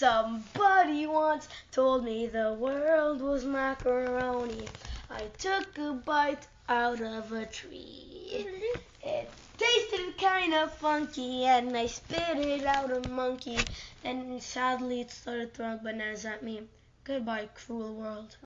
Somebody once told me the world was macaroni. I took a bite out of a tree. It tasted kind of funky and I spit it out a monkey. Then sadly it started throwing bananas at me. Goodbye, cruel world.